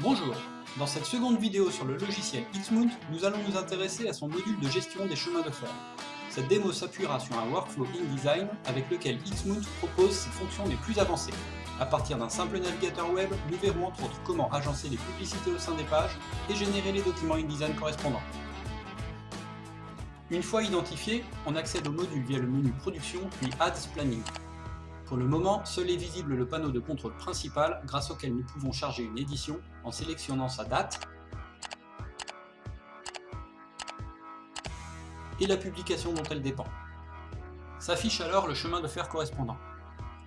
Bonjour, dans cette seconde vidéo sur le logiciel Xmount, nous allons nous intéresser à son module de gestion des chemins de fer. Cette démo s'appuiera sur un workflow InDesign avec lequel Xmount propose ses fonctions les plus avancées. À partir d'un simple navigateur web, nous verrons entre autres comment agencer les publicités au sein des pages et générer les documents InDesign correspondants. Une fois identifié, on accède au module via le menu Production puis Ads Planning. Pour le moment, seul est visible le panneau de contrôle principal grâce auquel nous pouvons charger une édition en sélectionnant sa date et la publication dont elle dépend. S'affiche alors le chemin de fer correspondant.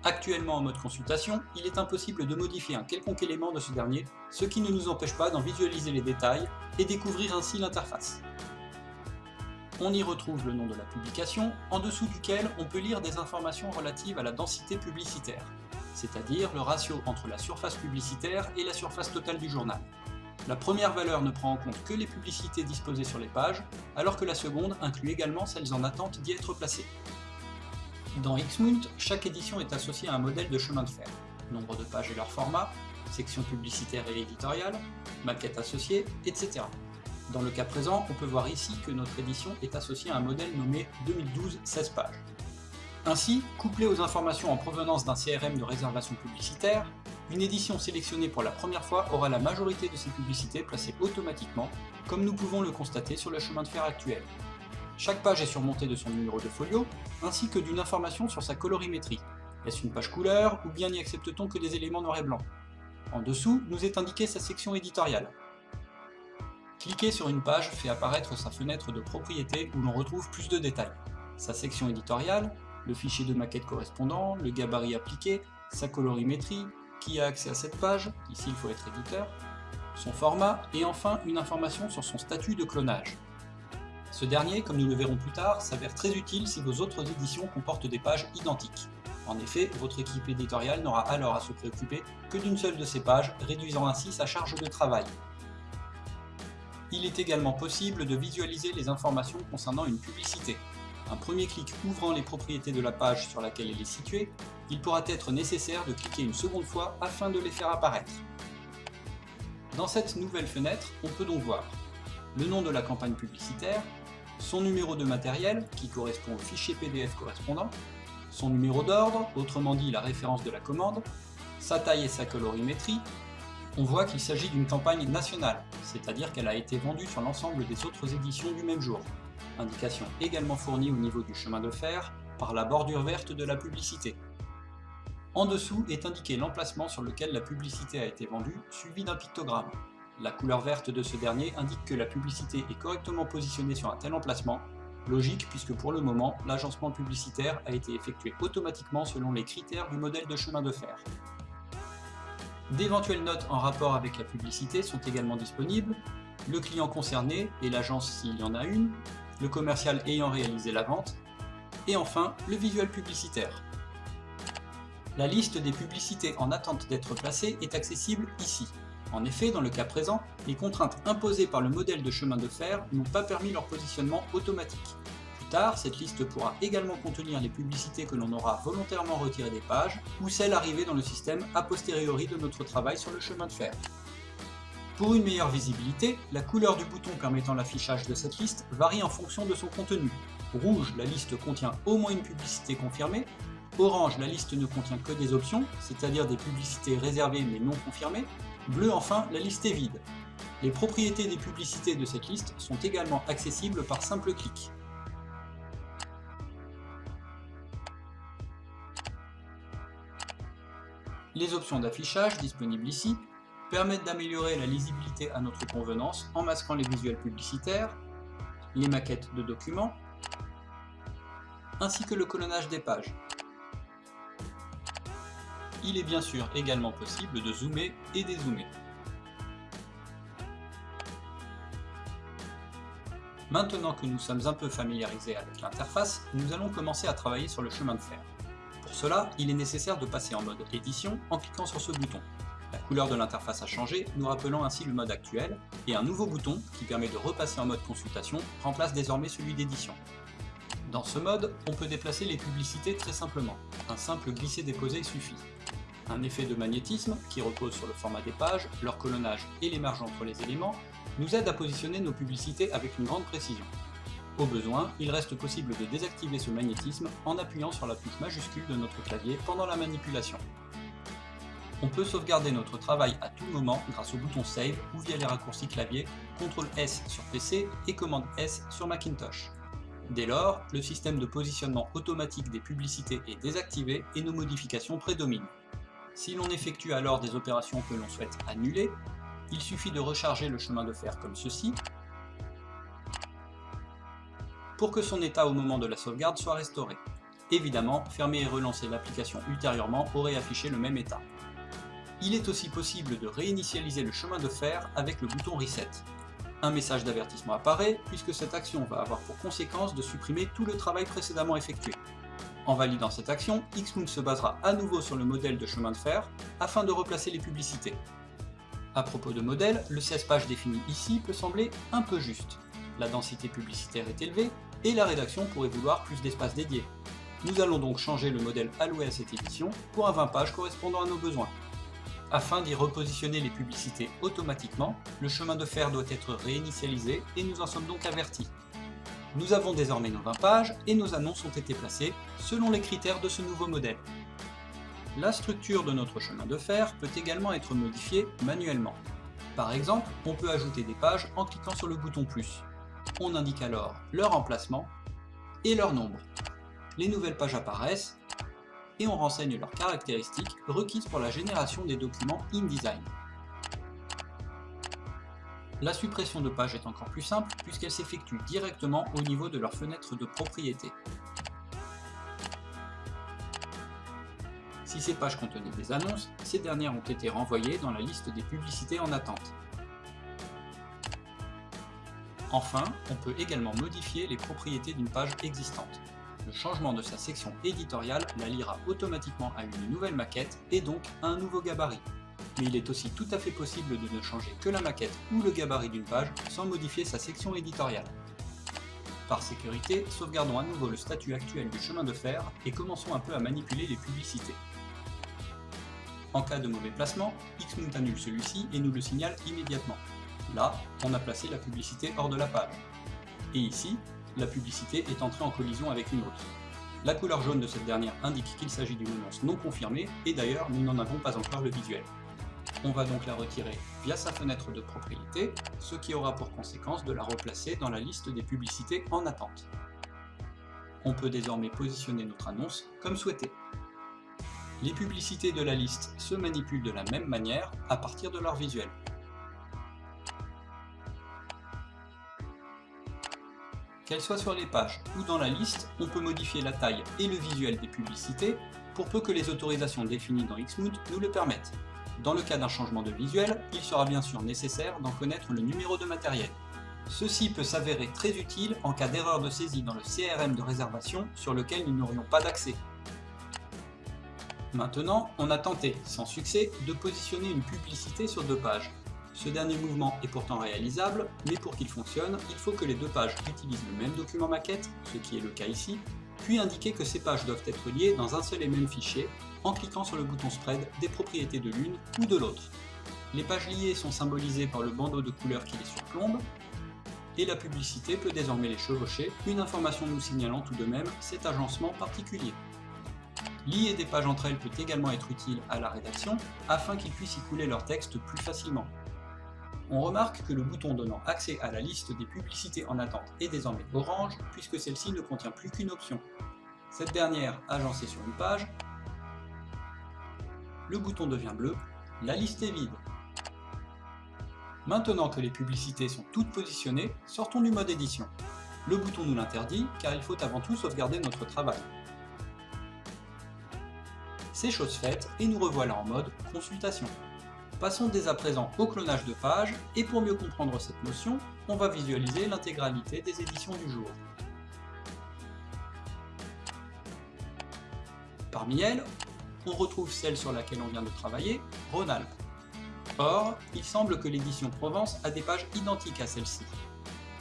Actuellement en mode consultation, il est impossible de modifier un quelconque élément de ce dernier, ce qui ne nous empêche pas d'en visualiser les détails et découvrir ainsi l'interface on y retrouve le nom de la publication, en dessous duquel on peut lire des informations relatives à la densité publicitaire, c'est-à-dire le ratio entre la surface publicitaire et la surface totale du journal. La première valeur ne prend en compte que les publicités disposées sur les pages, alors que la seconde inclut également celles en attente d'y être placées. Dans Xmount, chaque édition est associée à un modèle de chemin de fer, nombre de pages et leur format, section publicitaire et éditoriale, maquette associée, etc. Dans le cas présent, on peut voir ici que notre édition est associée à un modèle nommé 2012 16 pages. Ainsi, couplée aux informations en provenance d'un CRM de réservation publicitaire, une édition sélectionnée pour la première fois aura la majorité de ses publicités placées automatiquement, comme nous pouvons le constater sur le chemin de fer actuel. Chaque page est surmontée de son numéro de folio, ainsi que d'une information sur sa colorimétrie. Est-ce une page couleur, ou bien n'y accepte-t-on que des éléments noir et blanc? En dessous, nous est indiquée sa section éditoriale. Cliquer sur une page fait apparaître sa fenêtre de propriété où l'on retrouve plus de détails. Sa section éditoriale, le fichier de maquette correspondant, le gabarit appliqué, sa colorimétrie, qui a accès à cette page, ici il faut être éditeur, son format, et enfin une information sur son statut de clonage. Ce dernier, comme nous le verrons plus tard, s'avère très utile si vos autres éditions comportent des pages identiques. En effet, votre équipe éditoriale n'aura alors à se préoccuper que d'une seule de ces pages, réduisant ainsi sa charge de travail. Il est également possible de visualiser les informations concernant une publicité. Un premier clic ouvrant les propriétés de la page sur laquelle elle est située, il pourra être nécessaire de cliquer une seconde fois afin de les faire apparaître. Dans cette nouvelle fenêtre, on peut donc voir le nom de la campagne publicitaire, son numéro de matériel, qui correspond au fichier PDF correspondant, son numéro d'ordre, autrement dit la référence de la commande, sa taille et sa colorimétrie, on voit qu'il s'agit d'une campagne nationale, c'est-à-dire qu'elle a été vendue sur l'ensemble des autres éditions du même jour. Indication également fournie au niveau du chemin de fer par la bordure verte de la publicité. En dessous est indiqué l'emplacement sur lequel la publicité a été vendue, suivi d'un pictogramme. La couleur verte de ce dernier indique que la publicité est correctement positionnée sur un tel emplacement, logique puisque pour le moment, l'agencement publicitaire a été effectué automatiquement selon les critères du modèle de chemin de fer. D'éventuelles notes en rapport avec la publicité sont également disponibles, le client concerné et l'agence s'il y en a une, le commercial ayant réalisé la vente, et enfin le visuel publicitaire. La liste des publicités en attente d'être placées est accessible ici. En effet, dans le cas présent, les contraintes imposées par le modèle de chemin de fer n'ont pas permis leur positionnement automatique tard, cette liste pourra également contenir les publicités que l'on aura volontairement retirées des pages, ou celles arrivées dans le système a posteriori de notre travail sur le chemin de fer. Pour une meilleure visibilité, la couleur du bouton permettant l'affichage de cette liste varie en fonction de son contenu. Rouge, la liste contient au moins une publicité confirmée, orange, la liste ne contient que des options, c'est-à-dire des publicités réservées mais non confirmées, bleu enfin, la liste est vide. Les propriétés des publicités de cette liste sont également accessibles par simple clic. Les options d'affichage, disponibles ici, permettent d'améliorer la lisibilité à notre convenance en masquant les visuels publicitaires, les maquettes de documents, ainsi que le colonnage des pages. Il est bien sûr également possible de zoomer et dézoomer. Maintenant que nous sommes un peu familiarisés avec l'interface, nous allons commencer à travailler sur le chemin de fer. Pour cela, il est nécessaire de passer en mode édition en cliquant sur ce bouton. La couleur de l'interface a changé, nous rappelant ainsi le mode actuel, et un nouveau bouton, qui permet de repasser en mode consultation, remplace désormais celui d'édition. Dans ce mode, on peut déplacer les publicités très simplement. Un simple glisser-déposer suffit. Un effet de magnétisme, qui repose sur le format des pages, leur colonnage et les marges entre les éléments, nous aide à positionner nos publicités avec une grande précision. Au besoin, il reste possible de désactiver ce magnétisme en appuyant sur la touche majuscule de notre clavier pendant la manipulation. On peut sauvegarder notre travail à tout moment grâce au bouton Save ou via les raccourcis clavier CTRL S sur PC et commande S sur Macintosh. Dès lors, le système de positionnement automatique des publicités est désactivé et nos modifications prédominent. Si l'on effectue alors des opérations que l'on souhaite annuler, il suffit de recharger le chemin de fer comme ceci, pour que son état au moment de la sauvegarde soit restauré. Évidemment, fermer et relancer l'application ultérieurement aurait affiché le même état. Il est aussi possible de réinitialiser le chemin de fer avec le bouton Reset. Un message d'avertissement apparaît, puisque cette action va avoir pour conséquence de supprimer tout le travail précédemment effectué. En validant cette action, Xmoon se basera à nouveau sur le modèle de chemin de fer, afin de replacer les publicités. À propos de modèle, le 16 pages défini ici peut sembler un peu juste. La densité publicitaire est élevée, et la rédaction pourrait vouloir plus d'espace dédié. Nous allons donc changer le modèle alloué à cette édition pour un 20 pages correspondant à nos besoins. Afin d'y repositionner les publicités automatiquement, le chemin de fer doit être réinitialisé et nous en sommes donc avertis. Nous avons désormais nos 20 pages et nos annonces ont été placées selon les critères de ce nouveau modèle. La structure de notre chemin de fer peut également être modifiée manuellement. Par exemple, on peut ajouter des pages en cliquant sur le bouton plus. On indique alors leur emplacement et leur nombre. Les nouvelles pages apparaissent et on renseigne leurs caractéristiques requises pour la génération des documents InDesign. La suppression de pages est encore plus simple puisqu'elle s'effectue directement au niveau de leur fenêtre de propriété. Si ces pages contenaient des annonces, ces dernières ont été renvoyées dans la liste des publicités en attente. Enfin, on peut également modifier les propriétés d'une page existante. Le changement de sa section éditoriale la liera automatiquement à une nouvelle maquette et donc à un nouveau gabarit. Mais il est aussi tout à fait possible de ne changer que la maquette ou le gabarit d'une page sans modifier sa section éditoriale. Par sécurité, sauvegardons à nouveau le statut actuel du chemin de fer et commençons un peu à manipuler les publicités. En cas de mauvais placement, Xmount annule celui-ci et nous le signale immédiatement. Là, on a placé la publicité hors de la page. Et ici, la publicité est entrée en collision avec une autre. La couleur jaune de cette dernière indique qu'il s'agit d'une annonce non confirmée, et d'ailleurs nous n'en avons pas encore le visuel. On va donc la retirer via sa fenêtre de propriété, ce qui aura pour conséquence de la replacer dans la liste des publicités en attente. On peut désormais positionner notre annonce comme souhaité. Les publicités de la liste se manipulent de la même manière à partir de leur visuel. Qu'elles soient sur les pages ou dans la liste, on peut modifier la taille et le visuel des publicités pour peu que les autorisations définies dans Xmood nous le permettent. Dans le cas d'un changement de visuel, il sera bien sûr nécessaire d'en connaître le numéro de matériel. Ceci peut s'avérer très utile en cas d'erreur de saisie dans le CRM de réservation sur lequel nous n'aurions pas d'accès. Maintenant, on a tenté, sans succès, de positionner une publicité sur deux pages. Ce dernier mouvement est pourtant réalisable, mais pour qu'il fonctionne, il faut que les deux pages utilisent le même document maquette, ce qui est le cas ici, puis indiquer que ces pages doivent être liées dans un seul et même fichier, en cliquant sur le bouton Spread des propriétés de l'une ou de l'autre. Les pages liées sont symbolisées par le bandeau de couleur qui les surplombe, et la publicité peut désormais les chevaucher, une information nous signalant tout de même cet agencement particulier. Lier des pages entre elles peut également être utile à la rédaction, afin qu'ils puissent y couler leur texte plus facilement. On remarque que le bouton donnant accès à la liste des publicités en attente est désormais orange, puisque celle-ci ne contient plus qu'une option. Cette dernière agencée sur une page, le bouton devient bleu, la liste est vide. Maintenant que les publicités sont toutes positionnées, sortons du mode édition. Le bouton nous l'interdit, car il faut avant tout sauvegarder notre travail. C'est chose faite, et nous revoilà en mode consultation. Passons dès à présent au clonage de pages, et pour mieux comprendre cette notion, on va visualiser l'intégralité des éditions du jour. Parmi elles, on retrouve celle sur laquelle on vient de travailler, Rhône-Alpes. Or, il semble que l'édition Provence a des pages identiques à celle-ci.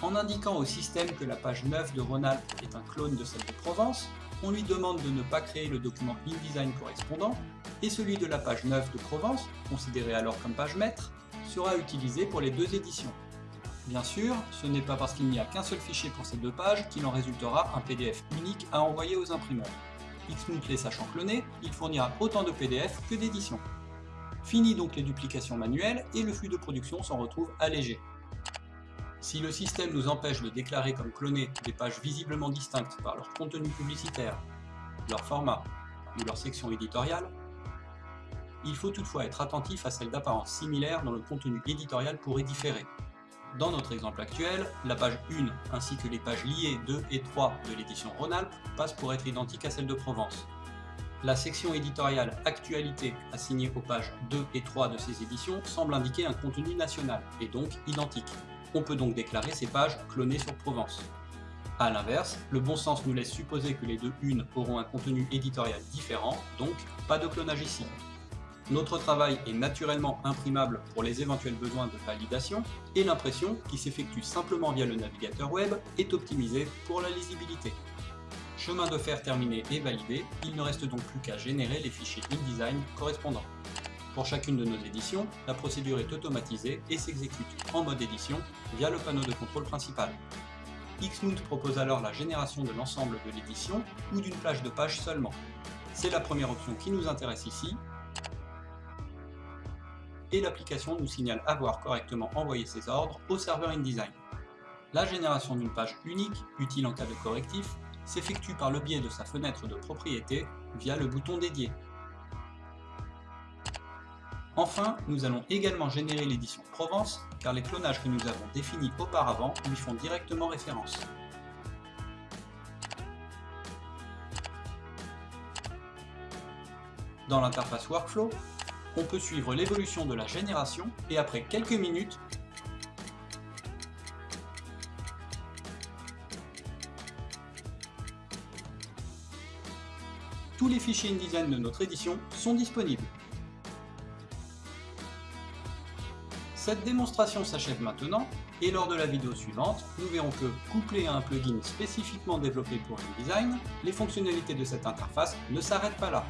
En indiquant au système que la page 9 de Rhône-Alpes est un clone de celle de Provence, on lui demande de ne pas créer le document InDesign correspondant, et celui de la page 9 de Provence, considéré alors comme page maître, sera utilisé pour les deux éditions. Bien sûr, ce n'est pas parce qu'il n'y a qu'un seul fichier pour ces deux pages qu'il en résultera un PDF unique à envoyer aux imprimeurs. Xmount les sachant cloner, il fournira autant de PDF que d'éditions. Fini donc les duplications manuelles et le flux de production s'en retrouve allégé. Si le système nous empêche de déclarer comme clonées des pages visiblement distinctes par leur contenu publicitaire, leur format ou leur section éditoriale, il faut toutefois être attentif à celles d'apparence similaire dont le contenu éditorial pourrait différer. Dans notre exemple actuel, la page 1 ainsi que les pages liées 2 et 3 de l'édition Rhône-Alpes passent pour être identiques à celles de Provence. La section éditoriale Actualité assignée aux pages 2 et 3 de ces éditions semble indiquer un contenu national, et donc identique. On peut donc déclarer ces pages clonées sur Provence. A l'inverse, le bon sens nous laisse supposer que les deux unes auront un contenu éditorial différent, donc pas de clonage ici. Notre travail est naturellement imprimable pour les éventuels besoins de validation, et l'impression, qui s'effectue simplement via le navigateur web, est optimisée pour la lisibilité. Chemin de fer terminé et validé, il ne reste donc plus qu'à générer les fichiers InDesign correspondants. Pour chacune de nos éditions, la procédure est automatisée et s'exécute en mode édition via le panneau de contrôle principal. Xmount propose alors la génération de l'ensemble de l'édition ou d'une plage de pages seulement. C'est la première option qui nous intéresse ici, et l'application nous signale avoir correctement envoyé ses ordres au serveur InDesign. La génération d'une page unique, utile en cas de correctif, s'effectue par le biais de sa fenêtre de propriété via le bouton dédié. Enfin, nous allons également générer l'édition Provence, car les clonages que nous avons définis auparavant lui font directement référence. Dans l'interface Workflow, on peut suivre l'évolution de la génération et après quelques minutes, tous les fichiers InDesign de notre édition sont disponibles. Cette démonstration s'achève maintenant, et lors de la vidéo suivante, nous verrons que, couplé à un plugin spécifiquement développé pour InDesign, les fonctionnalités de cette interface ne s'arrêtent pas là.